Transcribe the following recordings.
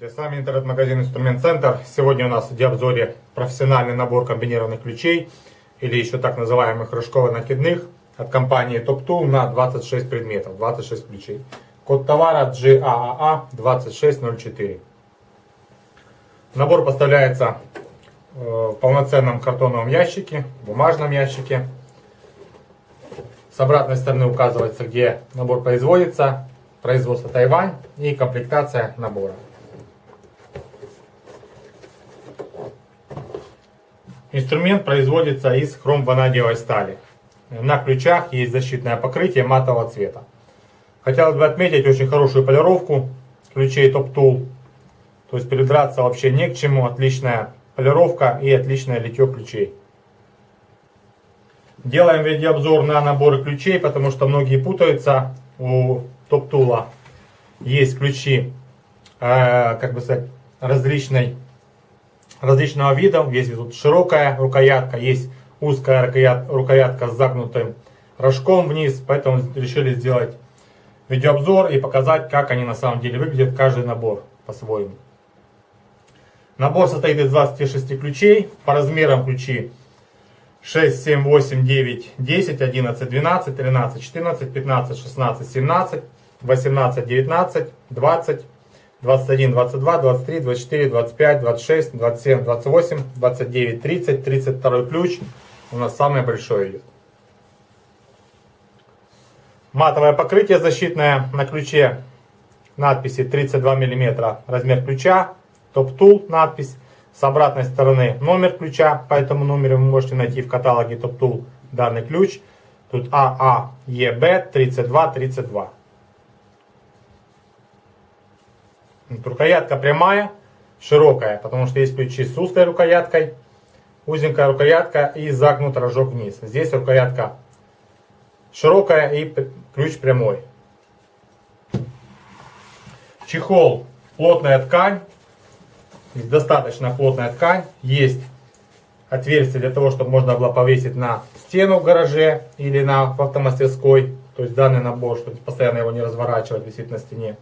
с вами интернет-магазин Инструмент Центр. Сегодня у нас в обзоре профессиональный набор комбинированных ключей, или еще так называемых рожково-накидных, от компании Top Tool на 26 предметов, 26 ключей. Код товара GAAA 2604. Набор поставляется э, в полноценном картоновом ящике, бумажном ящике. С обратной стороны указывается, где набор производится, производство Тайвань и комплектация набора. Инструмент производится из хром-ванадиевой стали. На ключах есть защитное покрытие матового цвета. Хотелось бы отметить очень хорошую полировку ключей Top Tool. То есть придраться вообще не к чему. Отличная полировка и отличное литье ключей. Делаем видеообзор на наборы ключей, потому что многие путаются. У Top Tool есть ключи, э, как бы сказать, различной различного вида. Есть тут широкая рукоятка, есть узкая рукоятка с загнутым рожком вниз. Поэтому решили сделать видеообзор и показать, как они на самом деле выглядят, каждый набор по-своему. Набор состоит из 26 ключей. По размерам ключи 6, 7, 8, 9, 10, 11, 12, 13, 14, 15, 16, 17, 18, 19, 20, 21, 22, 23, 24, 25, 26, 27, 28, 29, 30, 32 ключ. У нас самое большое идет. Матовое покрытие защитное на ключе. Надписи 32 мм размер ключа. Топ Tool надпись. С обратной стороны номер ключа. По этому номеру вы можете найти в каталоге Tool данный ключ. Тут ААЕБ 3232. Рукоятка прямая, широкая, потому что есть ключи с узкой рукояткой, узенькая рукоятка и загнут рожок вниз. Здесь рукоятка широкая и ключ прямой. Чехол, плотная ткань, достаточно плотная ткань, есть отверстие для того, чтобы можно было повесить на стену в гараже или на автомастерской. То есть данный набор, чтобы постоянно его не разворачивать, висит на стене.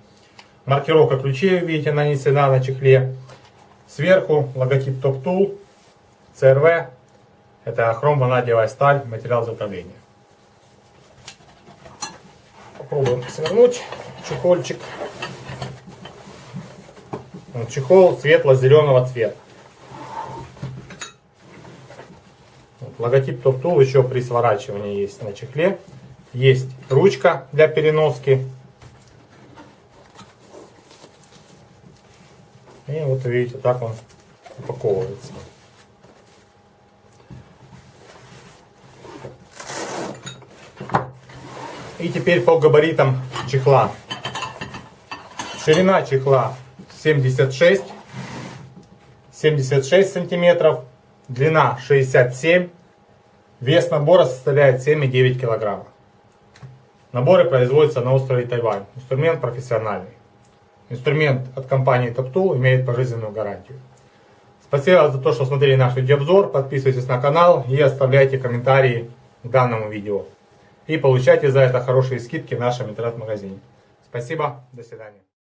Маркировка ключей, видите, нанесена на чехле. Сверху логотип Top Tool, CRV. Это хром-ванадиевая сталь, материал изготовления. Попробуем свернуть чехольчик. Чехол светло-зеленого цвета. Логотип Top Tool еще при сворачивании есть на чехле. Есть ручка для переноски И вот видите, так он упаковывается. И теперь по габаритам чехла. Ширина чехла 76, 76 сантиметров, длина 67, вес набора составляет 7,9 килограмма. Наборы производятся на острове Тайвань. Инструмент профессиональный. Инструмент от компании TopTool имеет пожизненную гарантию. Спасибо за то, что смотрели наш видеообзор. Подписывайтесь на канал и оставляйте комментарии к данному видео. И получайте за это хорошие скидки в нашем интернет-магазине. Спасибо, до свидания.